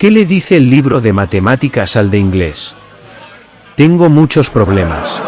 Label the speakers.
Speaker 1: ¿Qué le dice el libro de matemáticas al de inglés? Tengo muchos problemas.